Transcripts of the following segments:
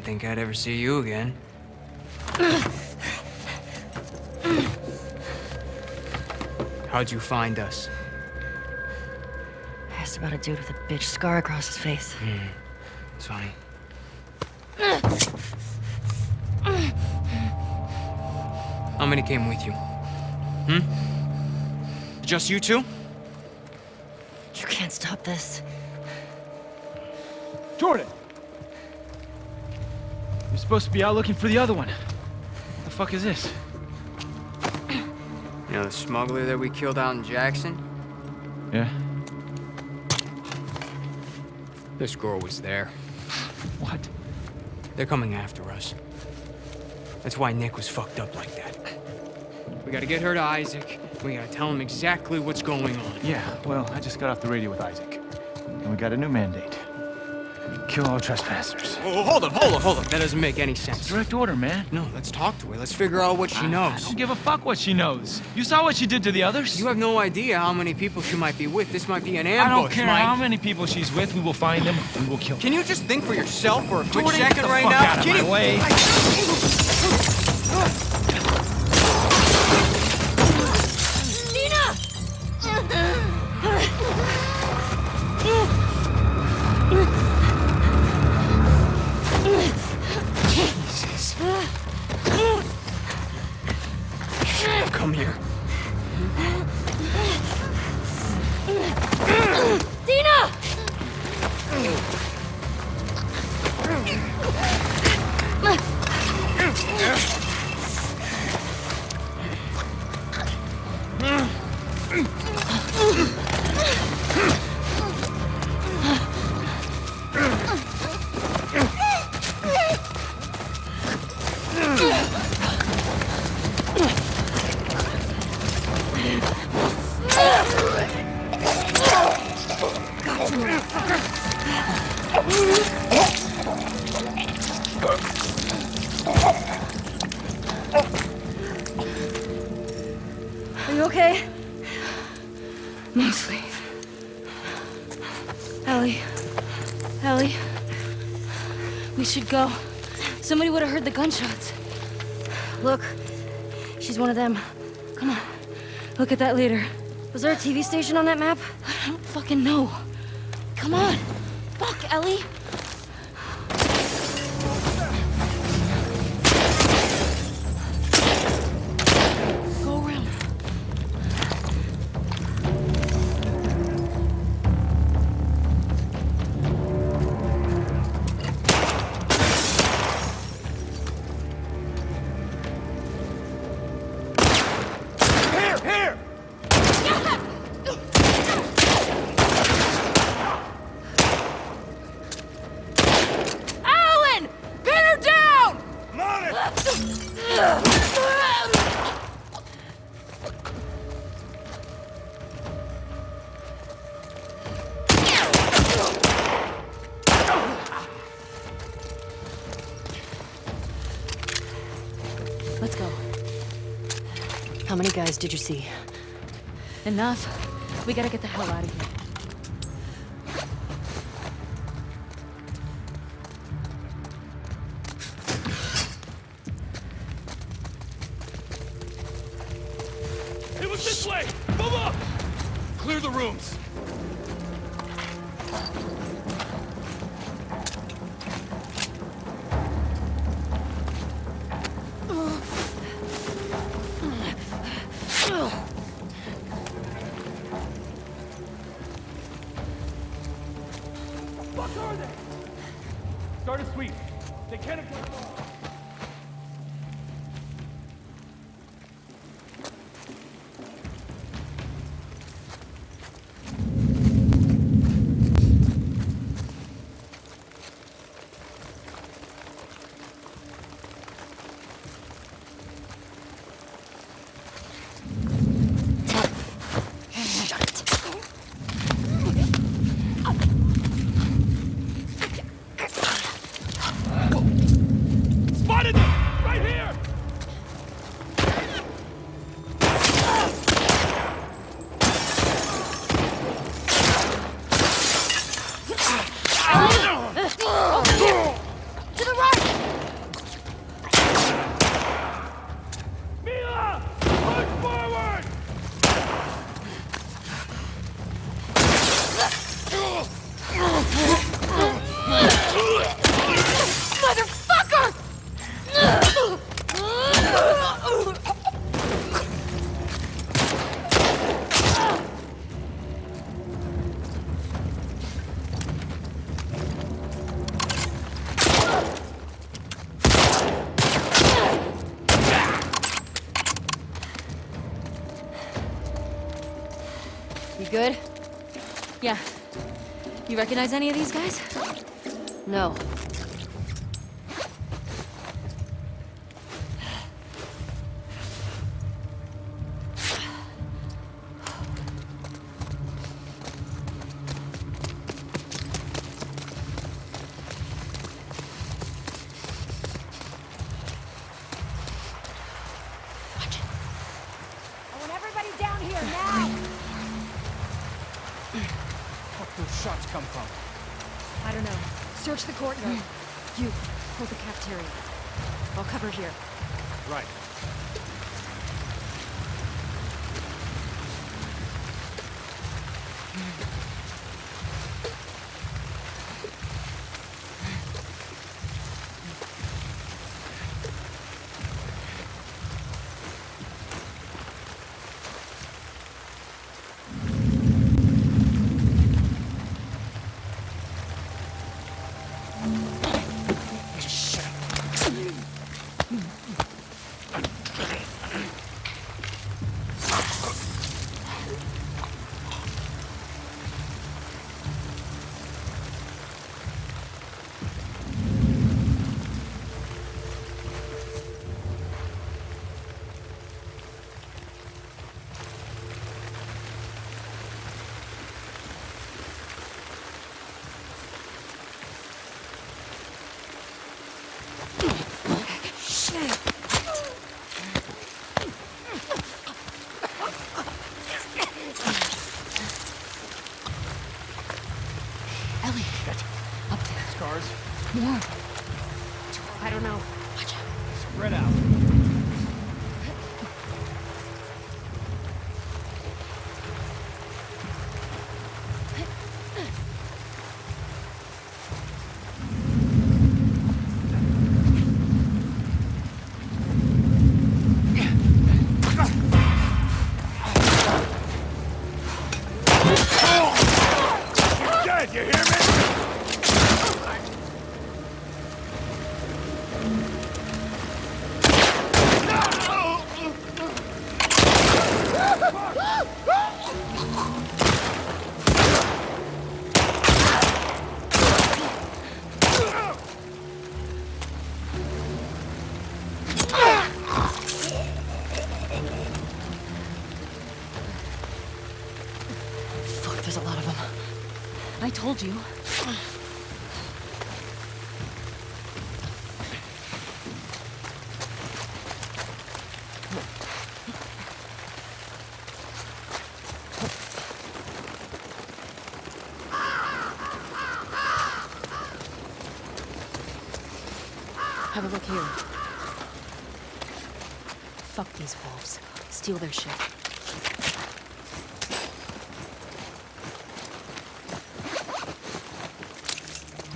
Didn't think I'd ever see you again. How'd you find us? I Asked about a dude with a bitch scar across his face. It's funny. How many came with you? Hmm? Just you two? You can't stop this. Jordan! You're supposed to be out looking for the other one. What the fuck is this? You know the smuggler that we killed out in Jackson? Yeah? This girl was there. What? They're coming after us. That's why Nick was fucked up like that. We gotta get her to Isaac. We gotta tell him exactly what's going on. Yeah, well, I just got off the radio with Isaac. And we got a new mandate. Kill all trespassers. Oh, hold up, hold up, hold up. That doesn't make any sense. Direct order, man. No, let's talk to her. Let's figure out what she I knows. don't give a fuck what she knows. You saw what she did to the others? You have no idea how many people she might be with. This might be an ambush, I don't care Mike. how many people she's with. We will find them. We will kill them. Can you just think for yourself for a quick Jordan, second right fuck now? out of Can my you- Somebody would have heard the gunshots. Look. She's one of them. Come on. Look at that leader. Was there a TV station on that map? I don't fucking know. Come on. Fuck, Ellie. Did you see? Enough. We gotta get the hell out of here. Recognize any of these guys? Search the courtyard. You, hold the cafeteria. I'll cover here. Right. Ellie. Up there. Scars? More. I don't know. Watch out. Spread out. Told you. Have a look here. Fuck these wolves. Steal their shit.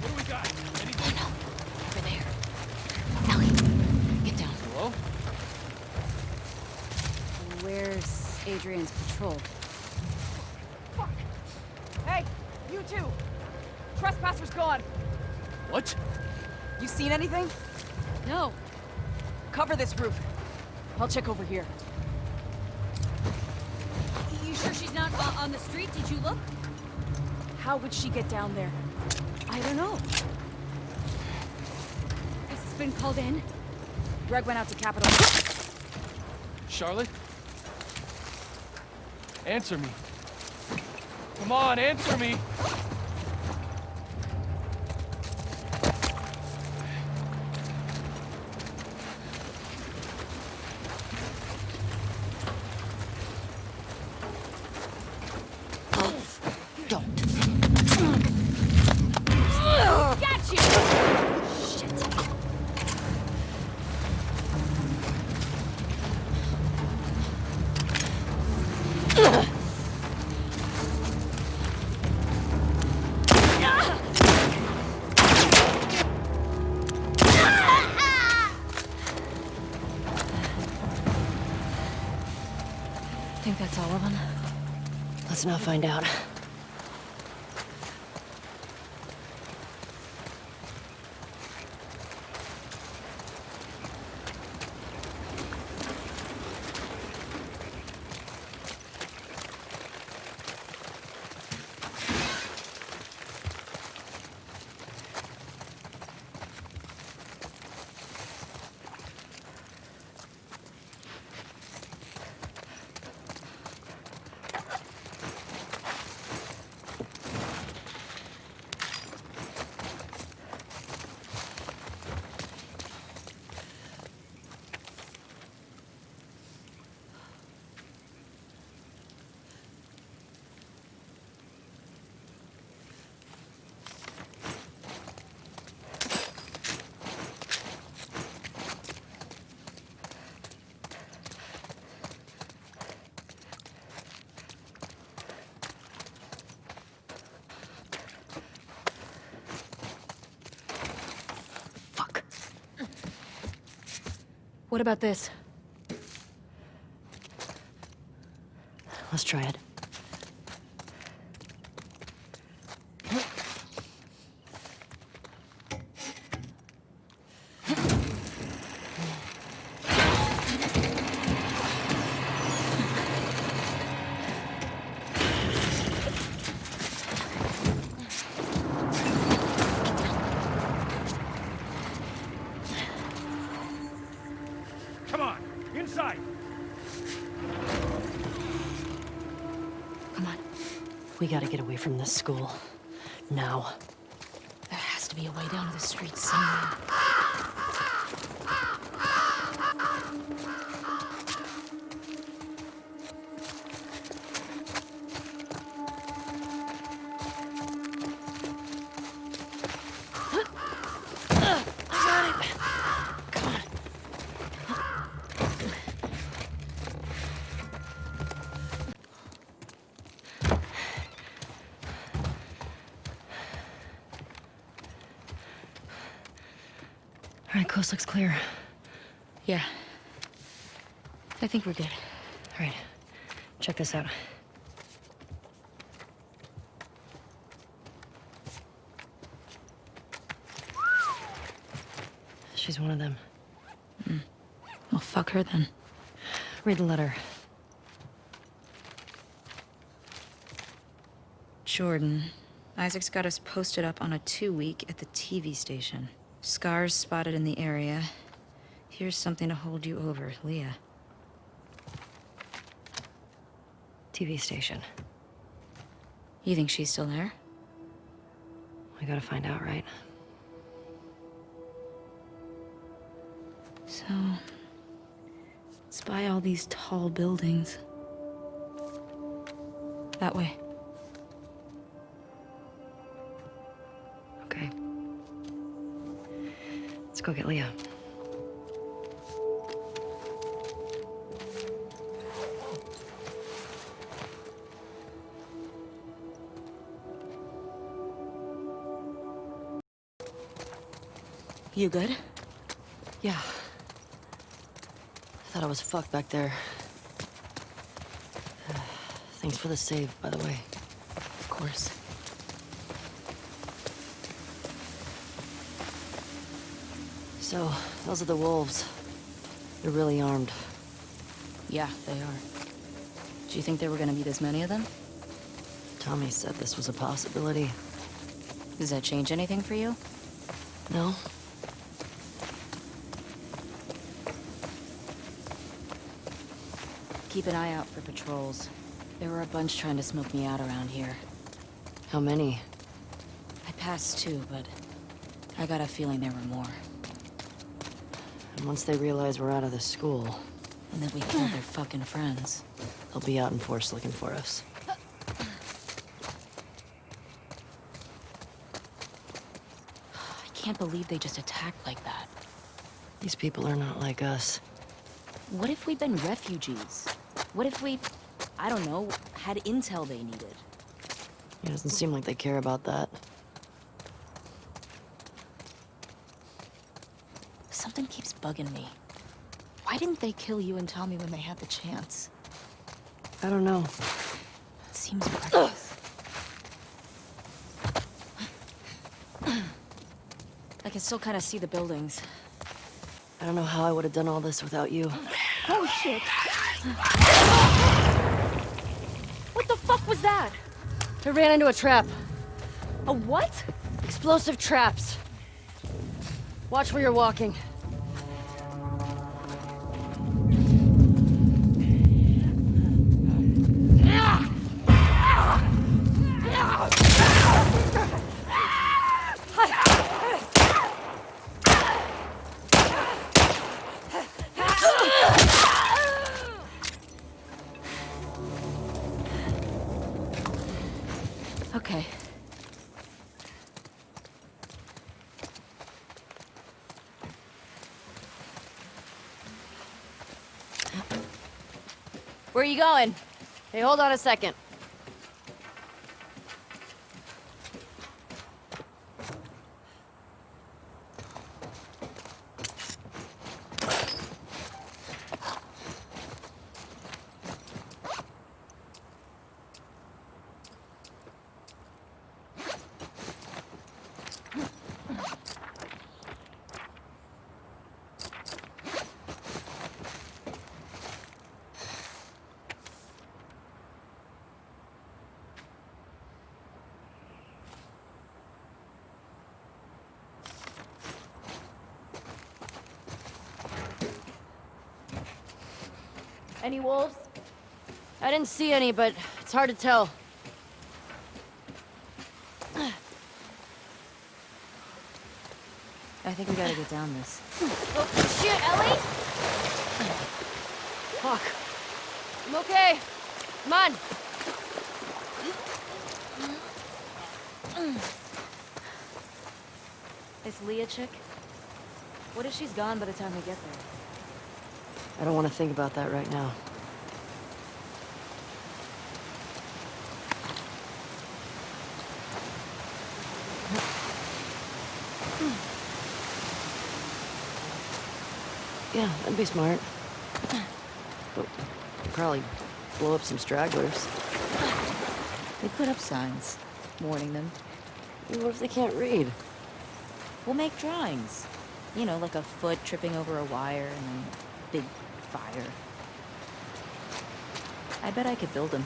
What do we got? Anything? No, over there. Ellie, get down. Hello? Where's Adrian's patrol? Hey, you two! Trespassers gone! What? You seen anything? No. Cover this roof. I'll check over here. You sure she's not uh, on the street? Did you look? How would she get down there? I don't know. Has this been called in? Greg went out to Capitol. Charlotte? Answer me. Come on, answer me. Let's not find out. What about this? Let's try it. Come on, inside! Come on. We gotta get away from this school. Now. There has to be a way down to the street somewhere. I think we're good. All right, check this out. She's one of them. Hmm. Well, fuck her then. Read the letter. Jordan. Isaac's got us posted up on a two-week at the TV station. Scars spotted in the area. Here's something to hold you over, Leah. TV station. You think she's still there? We gotta find out, right? So... Spy all these tall buildings. That way. Okay. Let's go get Leah. You good? Yeah. I thought I was fucked back there. Thanks for the save, by the way. Of course. So, those are the wolves. They're really armed. Yeah, they are. Do you think there were gonna be this many of them? Tommy said this was a possibility. Does that change anything for you? No? Keep an eye out for patrols. There were a bunch trying to smoke me out around here. How many? I passed two, but I got a feeling there were more. And once they realize we're out of the school, And that we killed their fucking friends. they'll be out in force looking for us. I can't believe they just attacked like that. These people are not like us. What if we'd been refugees? What if we, I don't know, had intel they needed? It doesn't seem like they care about that. Something keeps bugging me. Why didn't they kill you and Tommy when they had the chance? I don't know. It Seems reckless. I can still kind of see the buildings. I don't know how I would have done all this without you. Oh, shit. What the fuck was that? I ran into a trap. A what? Explosive traps. Watch where you're walking. You going? Hey, hold on a second. Any wolves? I didn't see any, but it's hard to tell. I think we gotta get down this. Oh, shit, Ellie! Fuck. I'm okay. Come on. This Leah chick? What if she's gone by the time we get there? I don't want to think about that right now. Hmm. Yeah, that'd be smart. But probably blow up some stragglers. They put up signs, warning them. What if they can't read? We'll make drawings. You know, like a foot tripping over a wire and then big fire. I bet I could build them.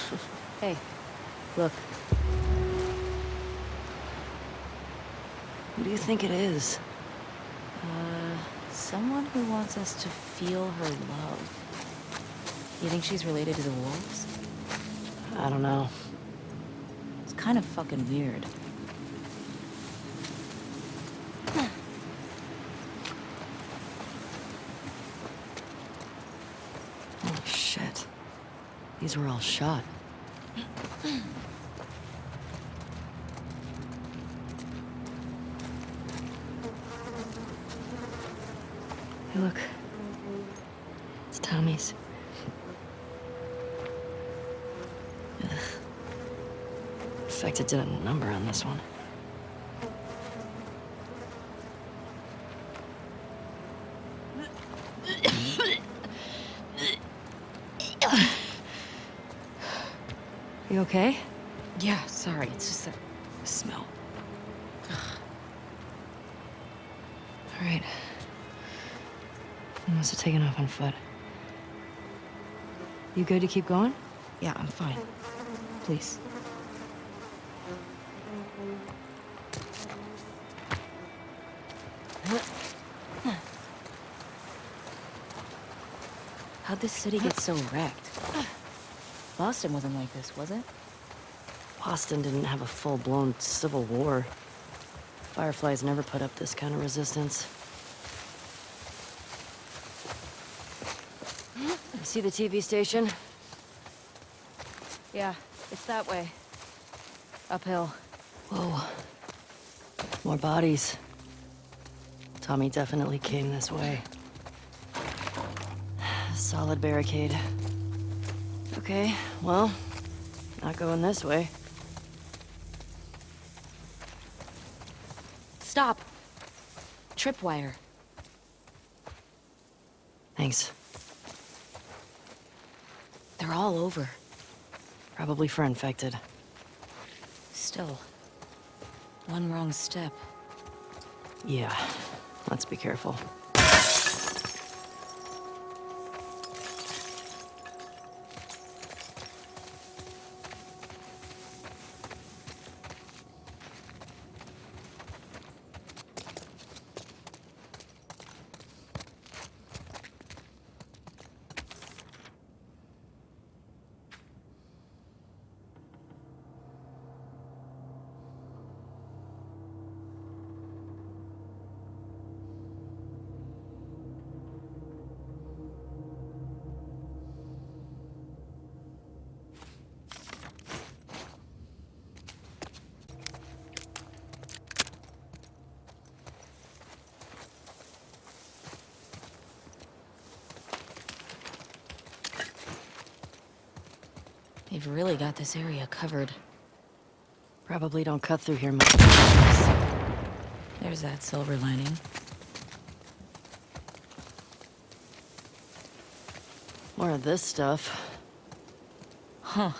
hey, look. Who do you think it is? Uh, someone who wants us to feel her love. You think she's related to the wolves? I don't know. It's kind of fucking weird. Oh, shit. These were all shot. Hey, look. It's Tommy's. Ugh. Infected did a number on this one. You okay? Yeah, sorry, it's just that smell. All right. You must have taken off on foot. You good to keep going? Yeah, I'm fine. Please. How'd this city get so wrecked? Boston wasn't like this, was it? Boston didn't have a full-blown civil war. Fireflies never put up this kind of resistance. Hmm? You see the TV station? Yeah, it's that way. Uphill. Whoa. More bodies. Tommy definitely came this way. Solid barricade. Okay, well, not going this way. Stop! Tripwire. Thanks. They're all over. Probably for infected. Still. One wrong step. Yeah, let's be careful. They've really got this area covered. Probably don't cut through here much. There's that silver lining. More of this stuff. Huh.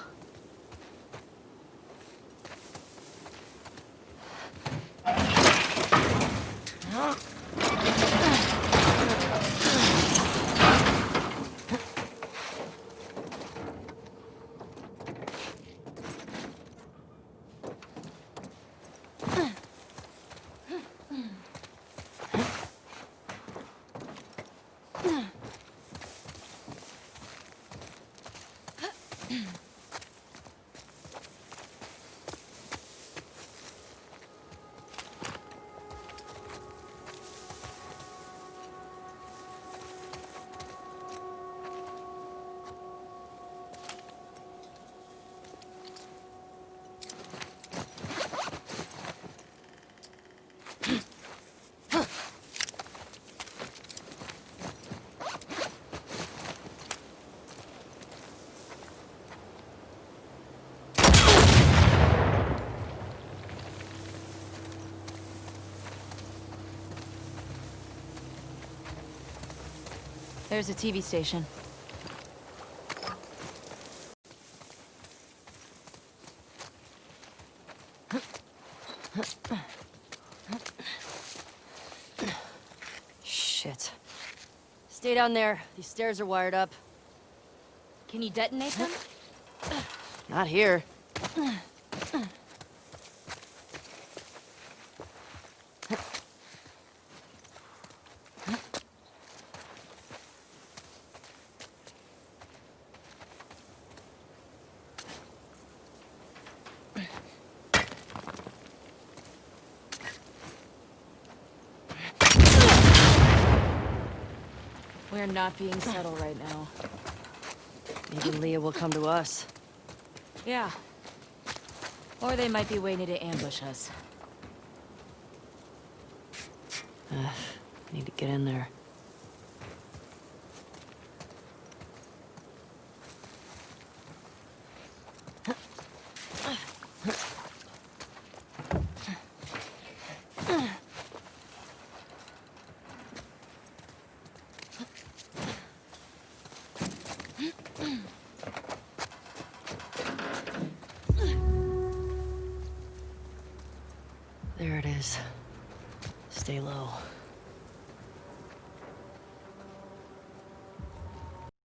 Huh. There's a TV station. Shit. Stay down there. These stairs are wired up. Can you detonate them? Not here. Not being subtle right now. Maybe Leah will come to us. Yeah. Or they might be waiting to ambush us. Need to get in there.